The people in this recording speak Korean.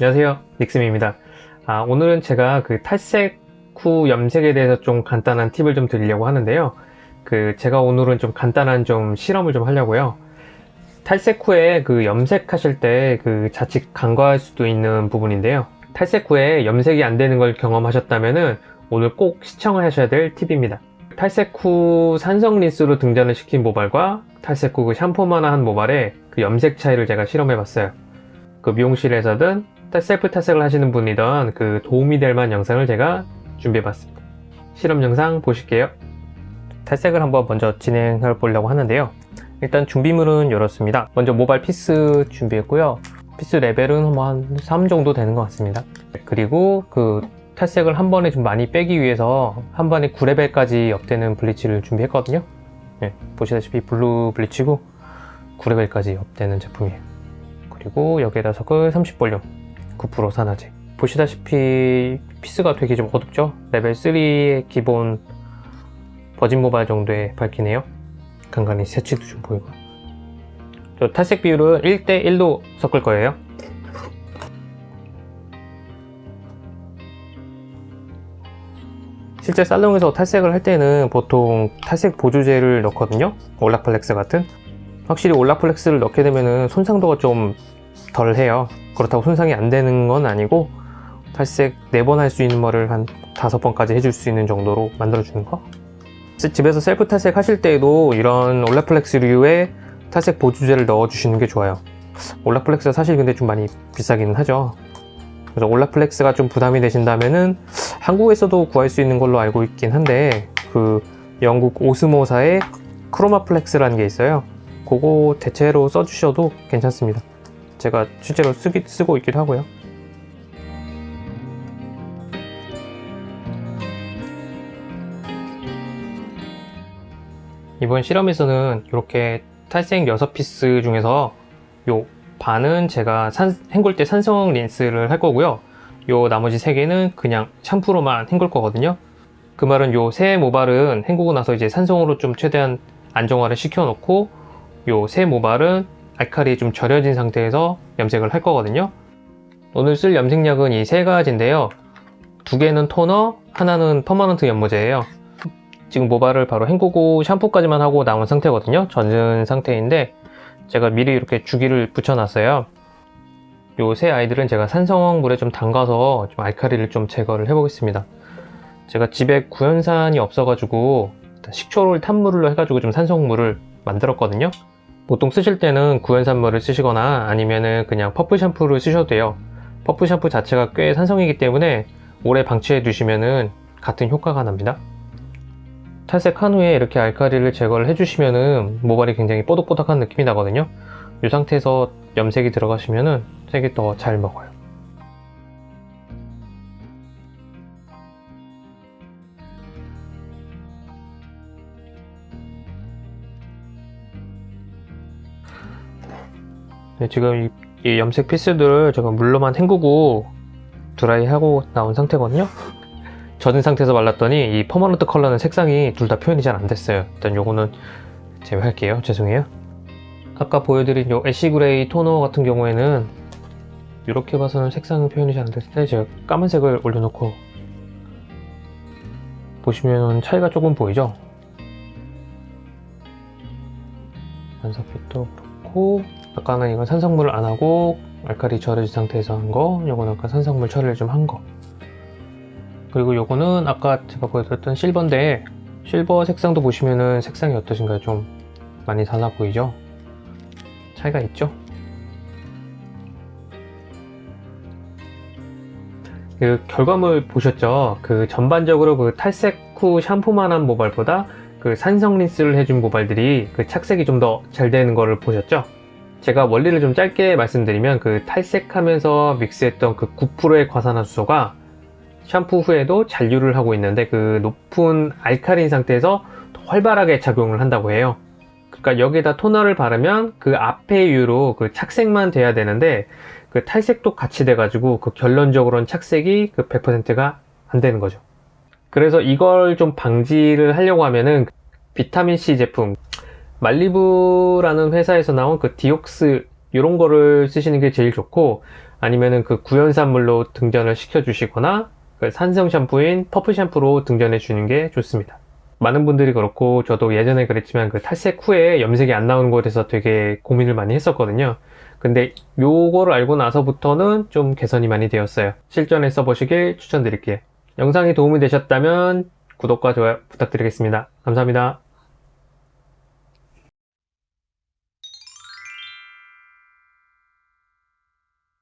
안녕하세요. 닉스미입니다. 아, 오늘은 제가 그 탈색 후 염색에 대해서 좀 간단한 팁을 좀 드리려고 하는데요. 그 제가 오늘은 좀 간단한 좀 실험을 좀 하려고요. 탈색 후에 그 염색하실 때 그 자칫 간과할 수도 있는 부분인데요. 탈색 후에 염색이 안 되는 걸 경험하셨다면 오늘 꼭 시청을 하셔야 될 팁입니다. 탈색 후 산성 린스로 등전을 시킨 모발과 탈색 후 그 샴푸만 한 모발의 그 염색 차이를 제가 실험해 봤어요 그 미용실에서든 셀프 탈색을 하시는 분이던 그 도움이 될 만한 영상을 제가 준비해 봤습니다. 실험 영상 보실게요. 탈색을 한번 먼저 진행해 보려고 하는데요. 일단 준비물은 이렇습니다. 먼저 모발 piece 준비했고요. piece 레벨은 한 3 정도 되는 것 같습니다. 그리고 그 탈색을 한 번에 좀 많이 빼기 위해서 한 번에 9레벨까지 up되는 bleach를 준비했거든요. 네, 보시다시피 blue bleach고 9레벨까지 up되는 제품이에요 그리고 여기에다 섞을 30볼륨 9% 산화제. 보시다시피 piece가 되게 좀 어둡죠? 레벨 3의 기본 virgin 모발 정도의 밝기네요. 간간히 새치도 좀 보이고. 저 탈색 비율은 1대1로 섞을 거예요. 실제 살롱에서 탈색을 할 때는 보통 탈색 보조제를 넣거든요. 올라플렉스 같은 확실히 올라플렉스를 넣게 되면 손상도가 좀 덜 해요. 그렇다고 손상이 안 되는 건 아니고 탈색 4번 할 수 있는 거를 한 5번까지 해줄 수 있는 정도로 만들어주는 거? 집에서 셀프 탈색 하실 때에도 이런 올라플렉스류의 탈색 보조제를 넣어주시는 게 좋아요. 올라플렉스가 사실 근데 좀 많이 비싸기는 하죠. 그래서 올라플렉스가 좀 부담이 되신다면은 한국에서도 구할 수 있는 걸로 알고 있긴 한데 그 영국 오스모사의 크로마플렉스라는 게 있어요 그거 대체로 써주셔도 괜찮습니다. 제가 실제로 쓰기, 쓰고 있기도 하고요. 이번 실험에서는 이렇게 탈색 6피스 중에서 요 반은 제가 산, 헹굴 때 산성 린스를 할 거고요. 요 나머지 3개는 그냥 샴푸로만 헹굴 거거든요. 그 말은 요 세 모발은 헹구고 나서 이제 산성으로 좀 최대한 안정화를 시켜 놓고 요 세 모발은 알칼리 좀 절여진 상태에서 염색을 할 거거든요. 오늘 쓸 염색약은 이 세 가지인데요. 두 개는 토너, 하나는 permanent 염모제예요. 지금 모발을 바로 헹구고 샴푸까지만 하고 나온 상태거든요. 젖은 상태인데 제가 미리 이렇게 주기를 붙여놨어요. 요 세 아이들은 제가 산성 물에 좀 담가서 좀 알칼리를 좀 제거를 해 보겠습니다. 제가 집에 구연산이 없어 가지고 식초를 탄 물로 해가지고 좀 산성물을 만들었거든요 보통 쓰실 때는 구연산물을 쓰시거나 아니면은 그냥 퍼프 샴푸를 쓰셔도 돼요. 퍼프 샴푸 자체가 꽤 산성이기 때문에 오래 방치해 두시면은 같은 효과가 납니다. 탈색한 후에 이렇게 알카리를 제거를 해주시면은 모발이 굉장히 뽀득뽀득한 느낌이 나거든요. 이 상태에서 염색이 들어가시면은 색이 더 잘 먹어요 네, 지금 이, 이, 염색 piece들을 제가 물로만 헹구고 드라이하고 나온 상태거든요. 젖은 상태에서 말랐더니 이 permanent 컬러는 색상이 둘 다 표현이 잘 안 됐어요. 일단 요거는 제외할게요. 죄송해요. 아까 보여드린 요 ash gray 토너 같은 경우에는 이렇게 봐서는 색상 표현이 잘 안 됐을 때 제가 까만색을 올려놓고 보시면 차이가 조금 보이죠? 반사빛도 그렇고 아까는 이건 산성물을 안 하고 알칼리 절여진 상태에서 한 거, 요거는 아까 산성물 처리를 좀 한 거. 그리고 요거는 아까 제가 보여드렸던 실버인데 실버 색상도 보시면은 색상이 어떠신가요? 좀 많이 달라 보이죠? 차이가 있죠? 그 결과물 보셨죠? 그 전반적으로 그 탈색 후 샴푸만 한 모발보다 그 산성 린스를 해준 모발들이 그 착색이 좀 더 잘 되는 거를 보셨죠? 제가 원리를 좀 짧게 말씀드리면 그 탈색하면서 믹스했던 그 9%의 과산화수소가 샴푸 후에도 잔류를 하고 있는데 그 높은 알칼린 상태에서 활발하게 작용을 한다고 해요. 그러니까 여기에다 토너를 바르면 그 앞에 이유로 그 착색만 돼야 되는데 그 탈색도 같이 돼 가지고 그 결론적으로는 착색이 그 100%가 안 되는 거죠. 그래서 이걸 좀 방지를 하려고 하면은 비타민C 제품 말리부라는 회사에서 나온 그 디옥스 이런 거를 쓰시는 게 제일 좋고 아니면은 그 구연산물로 등전을 시켜 주시거나 그 산성 샴푸인 퍼프 샴푸로 등전해 주는 게 좋습니다. 많은 분들이 그렇고 저도 예전에 그랬지만 그 탈색 후에 염색이 안 나오는 것에 대해서 되게 고민을 많이 했었거든요. 근데 요거를 알고 나서부터는 좀 개선이 많이 되었어요. 실전에 써보시길 추천드릴게요. 영상이 도움이 되셨다면 구독과 좋아요 부탁드리겠습니다. 감사합니다.